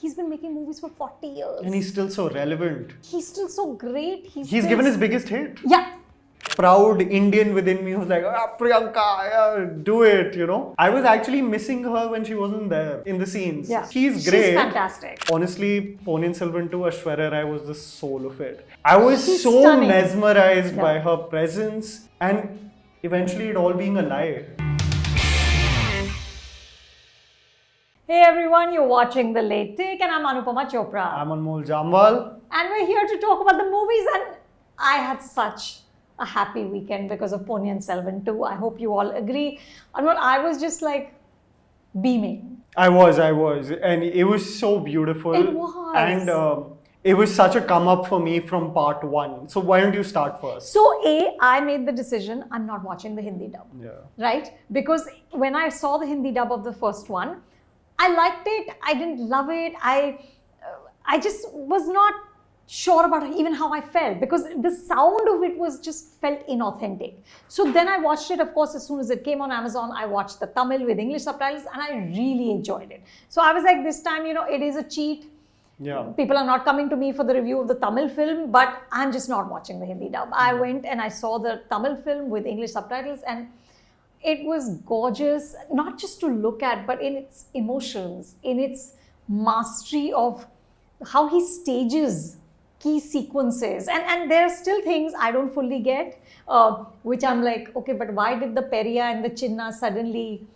he's been making movies for 40 years. And he's still so relevant. He's still so great. He's, He's given his biggest hit. Yeah. Proud Indian within me who's like, ah, Priyanka, yeah, do it, you know. I was actually missing her when she wasn't there in the scenes. Yeah. She's great. She's fantastic. Honestly, Ponniyin Selvan 2, Aishwarya Rai was the soul of it. I was She's so stunning. mesmerized Yeah. by her presence and eventually it all being a lie. Hey everyone, you're watching The Late Take and I'm Anupama Chopra. I'm Anmol Jamwal. and we're here to talk about the movies and I had such a happy weekend because of Ponniyin Selvan too. I hope you all agree. Anmol, I was just like beaming. I was, I was. And it was so beautiful. It was. And um, it was such a come up for me from part one. So why don't you start first? So A, I made the decision I'm not watching the Hindi dub. Yeah. right? Because when I saw the Hindi dub of the first one, I liked it. I didn't love it. I, uh, I just was not sure about even how I felt because the sound of it was just felt inauthentic. So then I watched it. Of course, as soon as it came on Amazon, I watched the Tamil with English subtitles, and I really enjoyed it. So I was like, this time, you know, it is a cheat. Yeah. People are not coming to me for the review of the Tamil film, but I'm just not watching the Hindi dub. I went and I saw the Tamil film with English subtitles, and it was gorgeous, not just to look at, but in its emotions, in its mastery of how he stages key sequences. And, and there are still things I don't fully get, uh, which I'm like, okay, but why did the Peria and the Chinna suddenly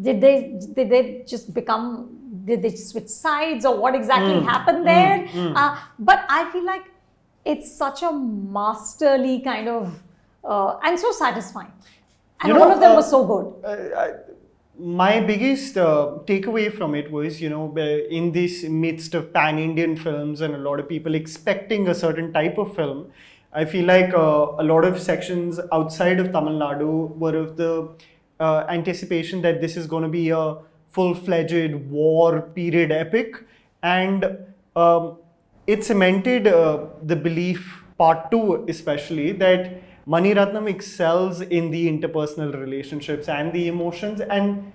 did they did they just become did they switch sides or what exactly happened there? Uh, but i feel like it's such a masterly kind of uh, and so satisfying and You all of them uh, were so good Uh, I, my biggest uh, takeaway from it was, you know, uh, in this midst of pan Indian films and a lot of people expecting a certain type of film, I feel like uh, a lot of sections outside of Tamil Nadu were of the uh, anticipation that this is going to be a full fledged war period epic. And um, it cemented uh, the belief, part two especially, that Mani Ratnam excels in the interpersonal relationships and the emotions. And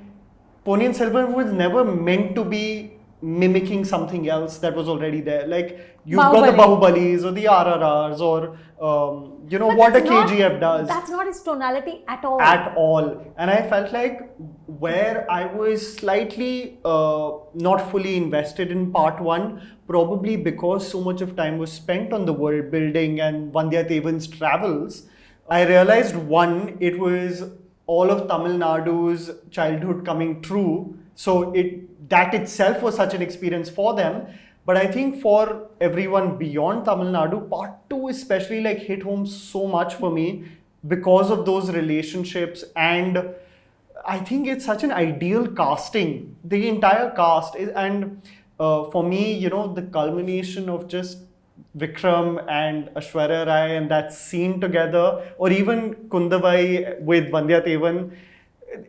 Ponniyin Selvan was never meant to be mimicking something else that was already there. Like you've got the Bahubali. Bahubalis or the RRRs or um, you know But what a that's not- KGF does that's not his tonality at all at all. And I felt like where I was slightly uh, not fully invested in part one, probably because so much of time was spent on the world building and Vandya Tevan's travels, I realized one, it was all of Tamil Nadu's childhood coming true. So it that itself was such an experience for them. But I think for everyone beyond Tamil Nadu, part two especially like hit home so much for me because of those relationships and I think it's such an ideal casting. The entire cast is, and uh, for me, you know, the culmination of just Vikram and Aishwarya Rai and that scene together, or even Kundavai with Vandya Tevan,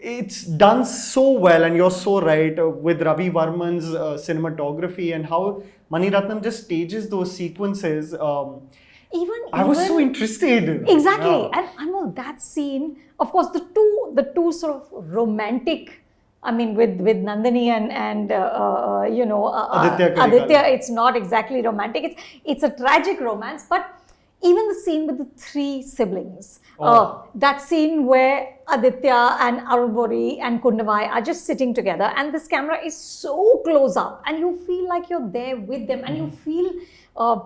it's done so well. And you're so right uh, with Ravi Varman's uh, cinematography and how Mani Ratnam just stages those sequences. Um, even I was so interested. Exactly. Yeah. And I know that scene, of course, the two the two sort of romantic, I mean, with with Nandini and and uh, uh, you know uh, uh, Aditya Aditya, it's not exactly romantic. It's it's a tragic romance, but even the scene with the three siblings, uh, Oh. that scene where Aditya and Arunmozhi and Kundavai are just sitting together, and this camera is so close up, and you feel like you're there with them, and you feel. Uh,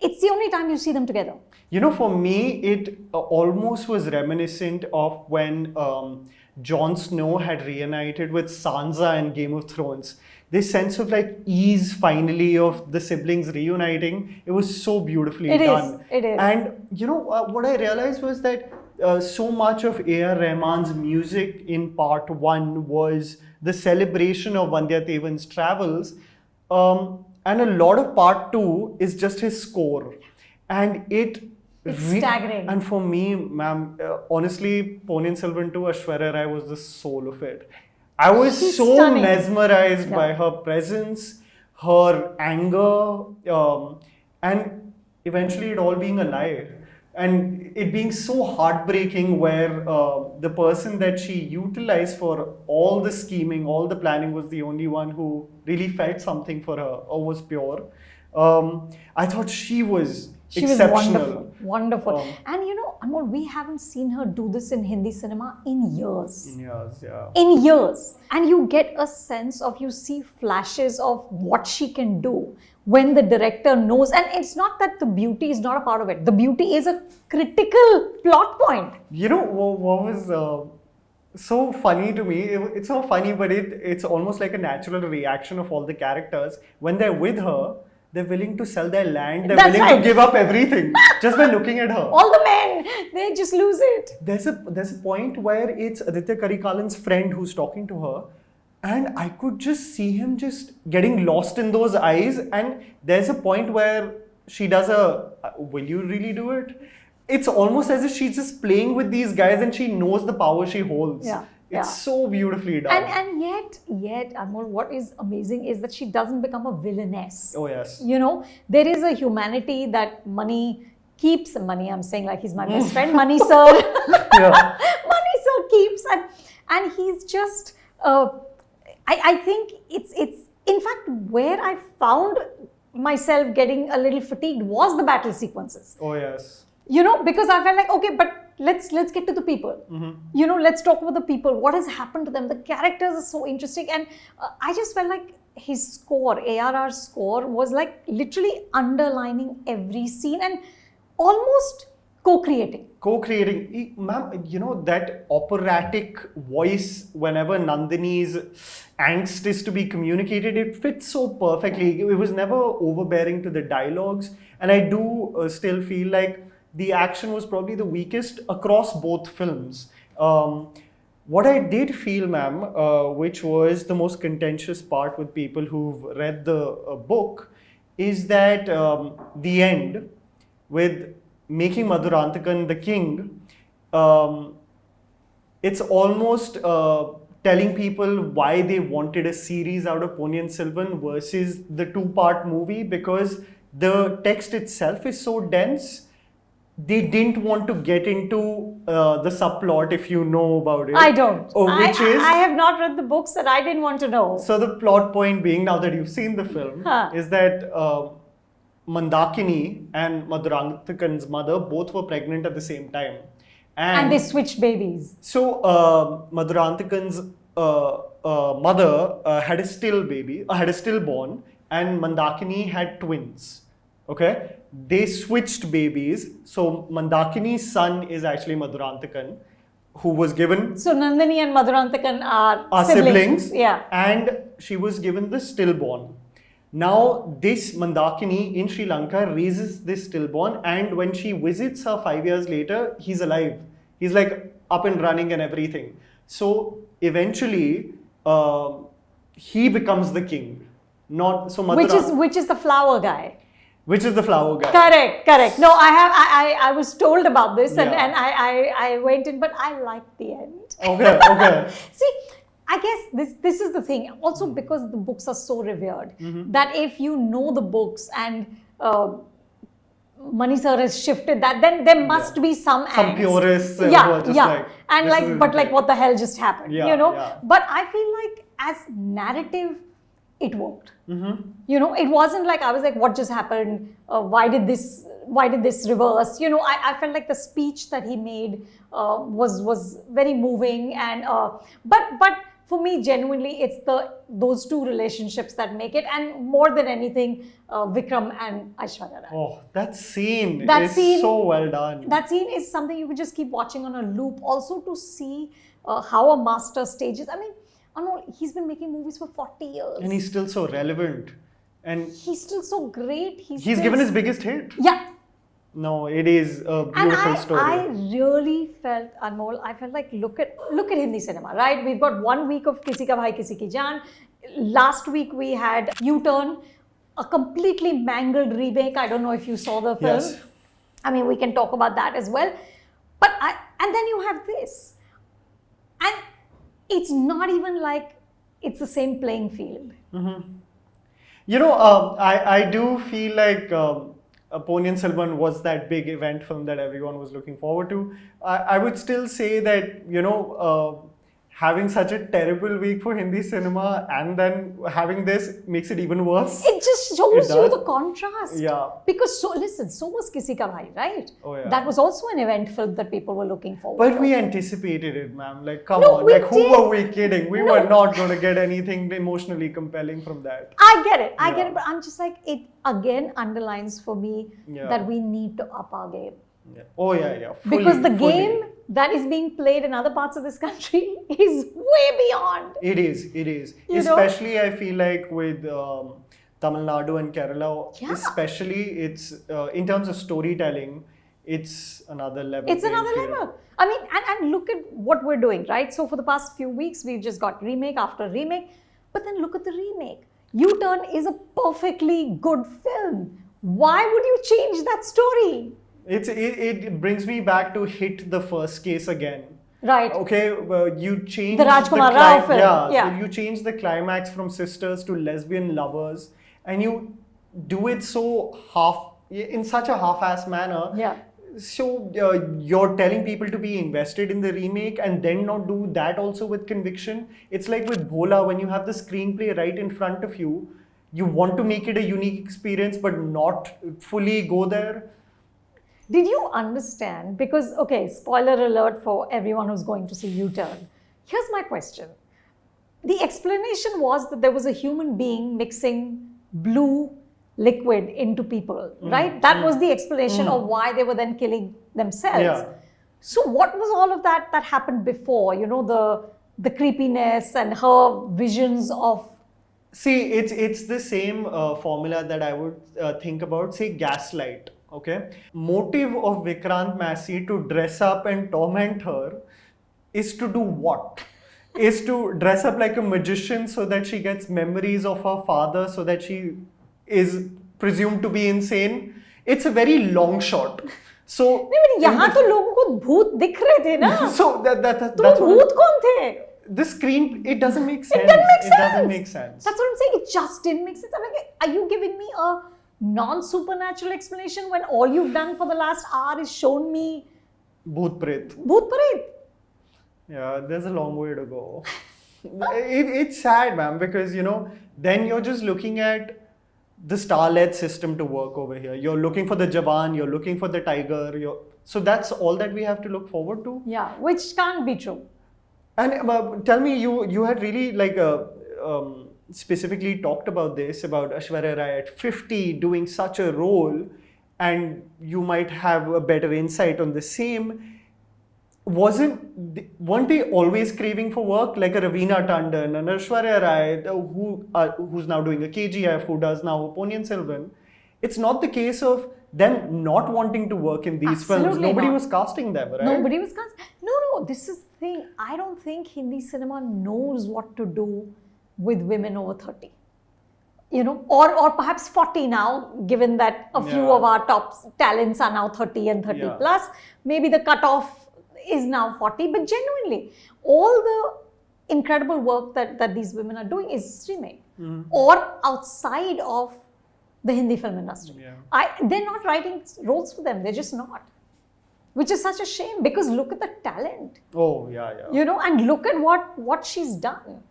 it's the only time you see them together. You know, for me, it uh, almost was reminiscent of when um, Jon Snow had reunited with Sansa in Game of Thrones. This sense of like ease finally of the siblings reuniting, it was so beautifully It is, done. it is. And you know, uh, what I realized was that uh, so much of A.R. Rahman's music in part one was the celebration of Vandya Tevan's travels. Um, and a lot of part two is just his score. And it It's staggering. And for me, ma'am, uh, honestly, Ponniyin Selvan to Aishwarya Rai was the soul of it. I was She's so stunning. mesmerized Yeah. by her presence, her anger, um, and eventually it all being a lie. and it being so heartbreaking where uh, the person that she utilized for all the scheming, all the planning was the only one who really felt something for her or was pure. Um, I thought she was She was exceptional. wonderful, wonderful. Um, and you know, Anmol, we haven't seen her do this in Hindi cinema in years. Yes, yeah. in years and you get a sense of you see flashes of what she can do when the director knows and it's not that the beauty is not a part of it the beauty is a critical plot point You know what, what was uh, so funny to me? It's so funny, but it it's almost like a natural reaction of all the characters when they're with her. They're willing to sell their land. They're That's willing right. to give up everything just by looking at her. all the men they just lose it There's a there's a point where it's Aditya Karikalan's friend who's talking to her, and I could just see him just getting lost in those eyes. And there's a point where she does a, "Uh, will you really do it? It's almost as if she's just playing with these guys and she knows the power she holds. Yeah, It's yeah. so beautifully done. and and yet yet Anmol, what is amazing is that she doesn't become a villainess oh yes. you know there is a humanity that Mani keeps Mani i'm saying like he's my best friend Mani sir Yeah. Mani sir keeps and and he's just uh, I, I think it's it's in fact where i found myself getting a little fatigued was the battle sequences Oh yes. you know because i felt like okay but let's let's get to the people. You know let's talk about the people. What has happened to them? The characters are so interesting. And uh, i just felt like his score arr's score was like literally underlining every scene and almost co-creating. Co-creating. Ma'am you know that operatic voice whenever nandini's angst is to be communicated it fits so perfectly. It was never overbearing to the dialogues. And i do uh, still feel like the action was probably the weakest across both films um, what I did feel, ma'am, uh, which was the most contentious part with people who've read the uh, book, is that um, the end with making Madhurantakan the king, um, it's almost uh, telling people why they wanted a series out of Ponniyin Selvan versus the two-part movie because the text itself is so dense. They didn't want to get into uh, the subplot if you know about it. i don't Oh, which I, is I have not read the books and i didn't want to know so the plot point being now that you've seen the film Huh. is that uh, Mandakini and Madhurantakan's mother both were pregnant at the same time, and they switched babies so uh, uh, uh, mother uh, had a still baby, uh, had a stillborn, and Mandakini had twins. Okay, they switched babies. So Mandakini's son is actually Madhurantakan, who was given so nandini and madhurantakan are, are siblings. yeah And she was given the stillborn. Now, this Mandakini in Sri Lanka raises this stillborn, and when she visits her five years later, he's alive. He's like up and running and everything. So eventually, um he becomes the king. Not so Madhura, which is which is the flower guy which is the flower guy. Correct, correct. No, I have I, I, I was told about this and, Yeah. and I, I, I went in, but I liked the end. Okay, okay. See, I guess this this is the thing. Also Hmm. because the books are so revered Mm-hmm. that if you know the books and uh, Mani sir has shifted that, then there must be some Some angst. purists, uh, yeah, yeah, like, and like, but like, what the hell just happened? Yeah, you know. yeah. But I feel like as narrative, it worked Mm-hmm. you know it wasn't like i was like what just happened uh, why did this why did this reverse you know i, I felt like the speech that he made uh, was was very moving and uh, but but for me genuinely it's the those two relationships that make it and more than anything uh, vikram and aishwarya rai Oh, that scene That is scene- so well done. that scene is something you could just keep watching on a loop also to see uh, how a master stages i mean Oh, Anmol, he's been making movies for 40 years and he's still so relevant. And he's still so great he's, he's given his biggest hit. yeah No, it is a and beautiful I, story. I really felt Anmol, I felt like look at look at Hindi cinema, right? We've got one week of Kisi Ka Bhai Kisi Ki Jaan. Last week we had U-Turn, a completely mangled remake. I don't know if you saw the film. Yes. I mean, we can talk about that as well. But I, and then you have this, and it's not even like it's the same playing field. You know, um, I, I do feel like um, Ponniyin Selvan was that big event film that everyone was looking forward to. I, I would still say that you know. Uh, having such a terrible week for Hindi cinema and then having this makes it even worse. It just shows It you the contrast. Yeah. Because so listen, so was Kisi Ka Bhai, right? Oh, yeah. That was also an event film that people were looking forward But to. we anticipated it, ma'am. Like, come No, on. Like, who did. were we kidding? We No. were not going to get anything emotionally compelling from that. I get it. I get it. But I'm just like, it again underlines for me Yeah. that we need to up our game. Yeah. Oh, yeah, yeah. Fully, because the fully. game that is being played in other parts of this country is way beyond. It is, it is. You know? especially, I feel like with um, Tamil Nadu and Kerala, Yeah. especially, it's uh, in terms of storytelling, it's another level. It's another field. level. I mean, and, and look at what we're doing, right? So for the past few weeks, we've just got remake after remake. But then look at the remake. U Turn is a perfectly good film. Why would you change that story? It's it, it brings me back to hit the first case again. Right. Okay, well, you change The Rajkumar Rao film, Yeah, yeah. you change the climax from sisters to lesbian lovers, and you do it so half in such a half-ass manner. Yeah. So uh, you're telling people to be invested in the remake and then not do that also with conviction. It's like with Bhola when you have the screenplay right in front of you, you want to make it a unique experience but not fully go there. Did you understand? Because, okay, spoiler alert for everyone who's going to see U Turn. Here's my question. The explanation was that there was a human being mixing blue liquid into people, right? That was the explanation of why they were then killing themselves. Yeah. So, what was all of that that happened before? You know, the the creepiness and her visions of See, it's it's the same uh, formula that I would uh, think about. Say gaslight Okay, motive of Vikrant Massey to dress up and torment her is to do what? is to dress up like a magician so that she gets memories of her father, so that she is presumed to be insane. It's a very long shot. So नहीं but यहाँ तो लोगों को भूत दिख रहे थे ना so that, that, that तो that's वो what भूत कौन थे the screen it doesn't make sense. It doesn't make It sense. doesn't make sense. That's what I'm saying. It just didn't make sense. I'm like, are you giving me a non-supernatural explanation when all you've done for the last hour is shown me Bhoot Pret. Bhoot Paret? Yeah, there's a long way to go. it, it's sad, man, because you know, then you're just looking at the star-led system to work over here. You're looking for the Jawan, you're looking for the Tiger. You're, so that's all that we have to look forward to. Yeah, which can't be true. And uh, tell me, you you had really like uh, um, specifically talked about this about Aishwarya Rai at 50 doing such a role, and you might have a better insight on the same. Wasn't weren't they always craving for work like a Raveena Tandon and Aishwarya Rai, who uh, who's now doing a KGF, who does now Ponniyin Selvan? It's not the case of them not wanting to work in these films. Absolutely Nobody not. was casting them, right? Nobody was cast. No, no, this is the thing. I don't think Hindi cinema knows what to do with women over 30. You know, or or perhaps 40 now, given that a few Yeah. of our top talents are now 30 and 30 Yeah. plus. Maybe the cutoff is now 40, but genuinely, all the incredible work that, that these women are doing is streaming Mm-hmm. or outside of the Hindi film industry. Yeah. I, they're not writing roles for them, they're just not. Which is such a shame because look at the talent, Oh yeah, yeah. you know, and look at what, what she's done.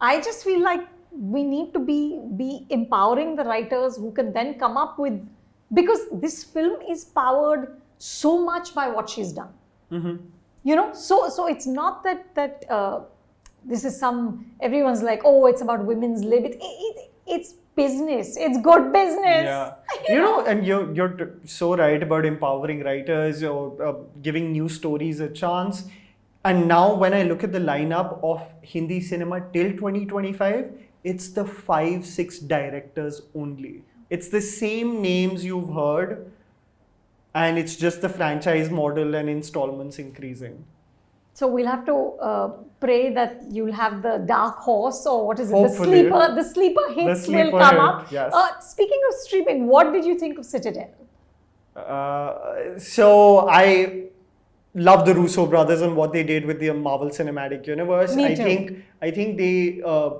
I just feel like we need to be, be empowering the writers who can then come up with, because this film is powered so much by what she's done. Mm-hmm. you know so so it's not that that uh, this is some everyone's like oh it's about women's lib. It, it, it's business. It's good business. Yeah, you know, and you're you're so right about empowering writers or uh, giving new stories a chance. And now, when I look at the lineup of Hindi cinema till 2025, it's the five six directors only. It's the same names you've heard, and it's just the franchise model and installments increasing. so we'll have to uh, pray that you'll have the dark horse or what is it Hopefully. the sleeper the sleeper hits will sleeper come hit, up yes. uh, speaking of streaming what did you think of citadel Uh, so I love the Russo brothers and what they did with the Marvel Cinematic Universe. I think I think they uh,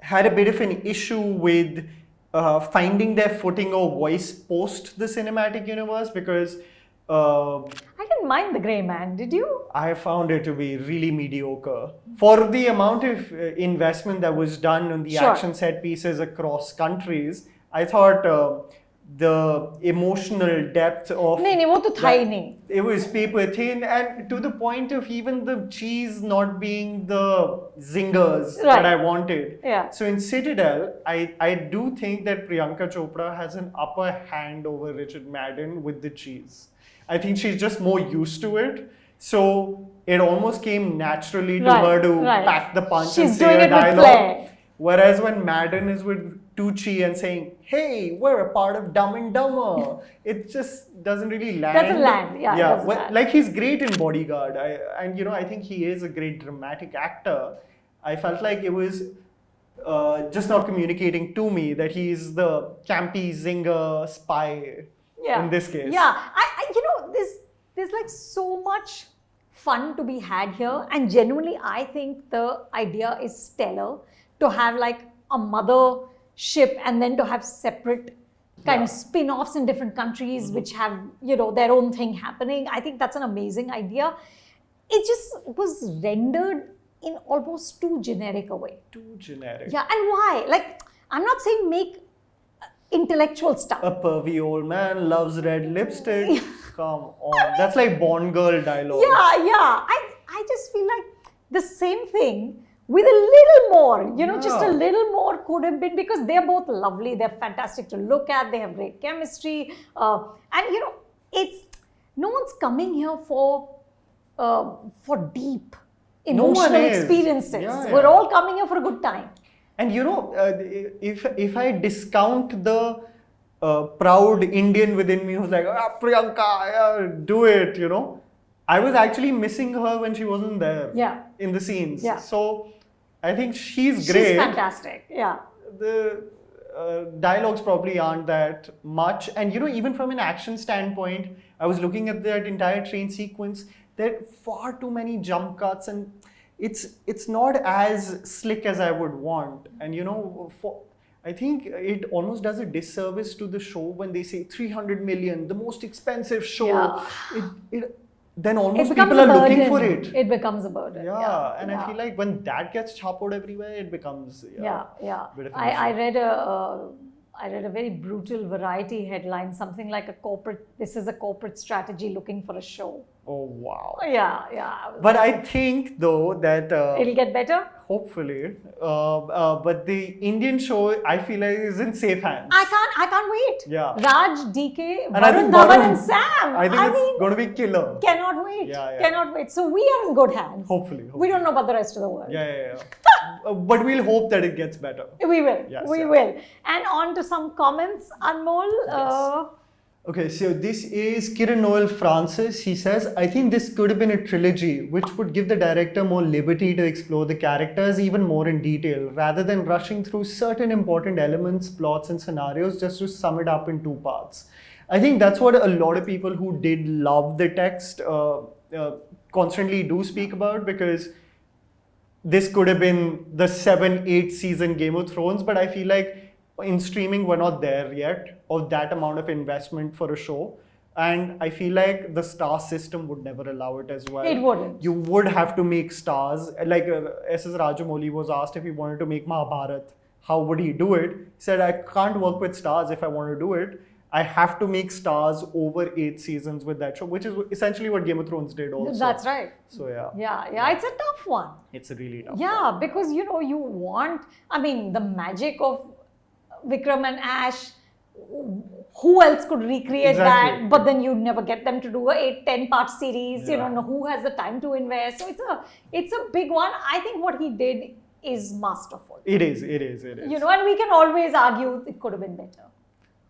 had a bit of an issue with uh, finding their footing or voice post the cinematic universe because uh, I didn't mind the Grey Man. Did you? I found it to be really mediocre for the amount of uh, investment that was done on the Sure. action set pieces across countries. I thought uh, the emotional depth of नहीं नहीं वो तो था ही नहीं. it was paper thin and to the point of even the cheese not being the zingers Right. that I wanted. Yeah. So in Citadel, I, I do think that Priyanka Chopra has an upper hand over Richard Madden with the cheese. I think she's just more used to it. So it almost came naturally to Right, her to right. pack the punch and She's say doing a it with dialogue. flair. Whereas when Madden is with Tucci and saying, "Hey, we're a part of Dumb and Dumber," it just doesn't really land. Doesn't land, yeah, yeah. well, land. like he's great in Bodyguard, I, and you know I think he is a great dramatic actor. I felt like it was uh, just not communicating to me that he's the campy zinger spy Yeah. in this case. Yeah. I, I you know there's there's like so much fun to be had here, and genuinely I think the idea is stellar to have like a mother ship and then to have separate kind Yeah. of spin-offs in different countries which have you know their own thing happening i think that's an amazing idea it just was rendered in almost too generic a way Too generic. yeah and why like i'm not saying make uh, intellectual stuff A pervy old man loves red lipstick. Come on, that's like Bond girl dialogue. Yeah, yeah. I, I just feel like the same thing with a little more, you know, just a little more could have been because they're both lovely. They're fantastic to look at. They have great chemistry. Uh, and, you know, it's no one's coming here for uh, for deep emotional is. experiences. Yeah, We're all coming here for a good time. And you know, uh, if if I discount the uh, proud Indian within me who's like, ah, Priyanka, yeah, do it, you know, I was actually missing her when she wasn't there Yeah. in the scenes. Yeah. So I think she's great. She's fantastic. Yeah. the uh, dialogues probably aren't that much and you know even from an action standpoint i was looking at that entire train sequence there are far too many jump cuts and it's it's not as slick as i would want and you know for I think it almost does a disservice to the show when they say 300 million, the most expensive show. Yeah. It, it, then almost people are looking for it. It becomes a burden. Yeah, and I feel like when that gets choppered everywhere, it becomes yeah yeah bit of an I, I read a uh, i read a very brutal variety headline something like a corporate this is a corporate strategy looking for a show Oh wow! yeah yeah I But I think though that uh, it'll get better hopefully, uh, uh, but the Indian show I feel like is in safe hands. i can't i can't wait Yeah. raj dk And I varun dhawan and sam I think it's mean going to be killer. cannot wait Yeah, yeah. cannot wait so we are in good hands Hopefully, we don't know about the rest of the world Yeah, yeah, yeah. Uh, but we'll hope that it gets better. we will Yes, we yes. will and on to some comments anmol uh, Okay, so this is Kiran Noel Francis. He says, I think this could have been a trilogy, which would give the director more liberty to explore the characters even more in detail, rather than rushing through certain important elements, plots, and scenarios just to sum it up in two parts. I think that's what a lot of people who did love the text uh, uh, constantly do speak about because this could have been the seven, eight season Game of Thrones, but I feel like in streaming we're not there yet of that amount of investment for a show. And I feel like the star system would never allow it as well. It wouldn't. You would have to make stars. Like uh, S.S. Rajamouli was asked if he wanted to make Mahabharat, how would he do it? He said, I can't work with stars if I want to do it. I have to make stars over eight seasons with that show, which is essentially what Game of Thrones did also. that's right So yeah, yeah yeah it's a tough one it's a really tough. Yeah, because you know, you want, I mean, the magic of Vikram and Ash, who else could recreate Exactly. that? But then you'd never get them to do a 8, 10 part series, you know, who has the time to invest? So it's a, it's a big one. I think what he did is masterful. It is, it is, it is. You know, and we can always argue it could have been better.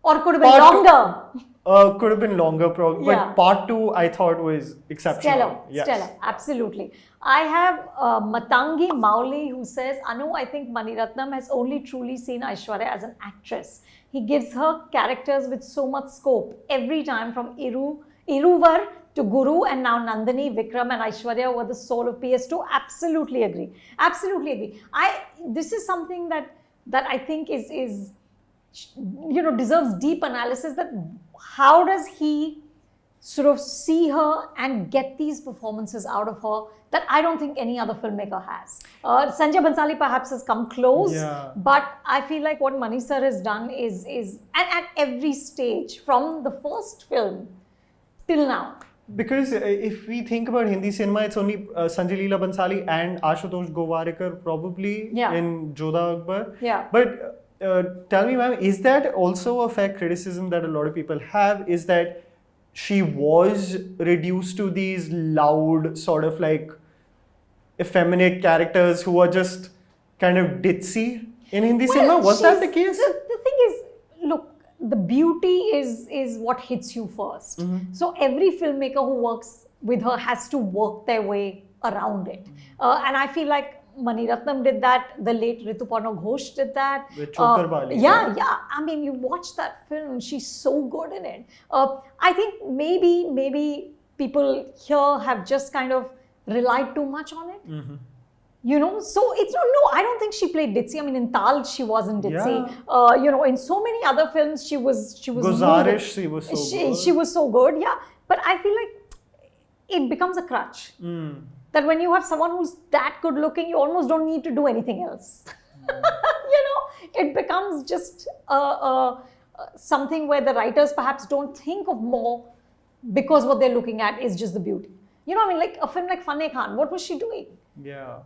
Or could have been Part two- longer. uh, could have been longer, probably. Yeah. But part two, I thought was exceptional. Stellar, Yes. stellar, absolutely. I have uh, Matangi Mauli who says, Anu, I think Maniratnam has only truly seen Aishwarya as an actress. He gives her characters with so much scope every time from Iru, Iruvar to Guru and now Nandini, Vikram and Aishwarya were the soul of PS2. Absolutely agree. Absolutely agree. I this is something that that I think is is you know, deserves deep analysis. That how does he sort of see her and get these performances out of her that I don't think any other filmmaker has. Uh, Sanjay Bhansali perhaps has come close, Yeah. but I feel like what Mani sir has done is is and at every stage from the first film till now. Because uh, if we think about Hindi cinema, it's only uh, Sanjay Leela Bhansali and Ashutosh Gowariker probably Yeah. in Jodha Akbar. Yeah. But uh, tell me, ma'am, is that also a fair criticism that a lot of people have? Is that she was reduced to these loud, sort of like effeminate characters who are just kind of ditzy in Hindi cinema? Was that the case? The, the thing is, look, the beauty is is what hits you 1st Mm-hmm. So every filmmaker who works with her has to work their way around it, Mm-hmm. uh, and I feel like. Mani Ratnam did that. The late Rituparna Ghosh did that. With Uh, Bali, yeah, right? yeah. I mean, you watch that film. She's so good in it. Uh, I think maybe, maybe people here have just kind of relied too much on it. Mm-hmm. You know, so it's no, no. I don't think she played ditzy. I mean, in Taal, she wasn't ditzy. Yeah. Uh, you know, in so many other films, she was she was Guzarish, moving. she was so she, good. she was so good. Yeah, but I feel like it becomes a crutch. Mm. That when you have someone who's that good looking, you almost don't need to do anything else. Hmm. you know, it becomes just a, a, something where the writers perhaps don't think of more because what they're looking at is just the beauty. You know, I mean, like a film like Fanney Khan, what was she doing? Yeah.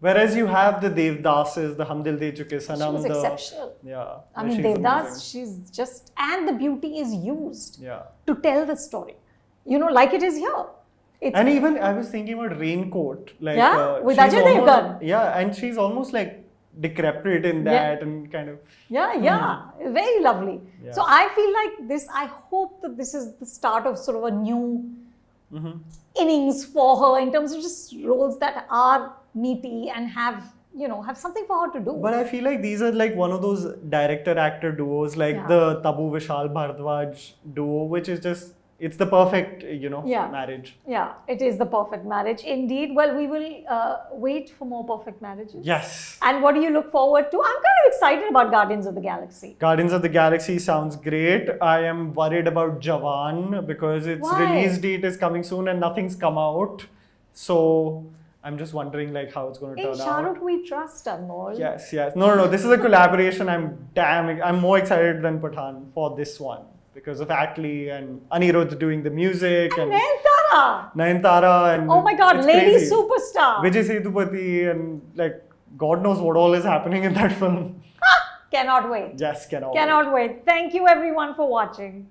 Whereas you have the Devdases, the Hum Dil De Chuke Sanam, She was the exceptional. yeah. I mean, she's Devdas, amazing. she's just, and the beauty is used Yeah. to tell the story. You know, like it is here. It's, And even I was thinking about Raincoat, like Yeah, uh, with Ajay Devgan. Yeah, and she's almost like decrepit in Yeah. that and kind of yeah, yeah, very lovely. Hmm. Yeah. So I feel like this, I hope that this is the start of sort of a new Mm-hmm. innings for her in terms of just roles that are meaty and have, you know, have something for her to do. But I feel like these are like one of those director actor duos, like Yeah. the Tabu Vishal Bhardwaj duo, which is just it's the perfect you know Yeah. marriage. yeah, it is the perfect marriage indeed. Well, we will uh, wait for more perfect marriages. Yes. And what do you look forward to? I'm kind of excited about Guardians of the Galaxy. Guardians of the Galaxy sounds great. I am worried about Jawan because its Why? release date is coming soon and nothing's come out. So I'm just wondering like how it's going to In turn Shah out. Rukh, we trust Anmol. Yes, yes. No, no, no. This is a collaboration. I'm damn. I'm more excited than Pathaan for this one because of Atlee and Anirudh doing the music and Nayanthara. Nayantara and Oh my God, lady crazy. superstar. Vijay Sethupathi and like God knows what all is happening in that film. Cannot wait. Just cannot. wait. Cannot wait. Thank you everyone for watching.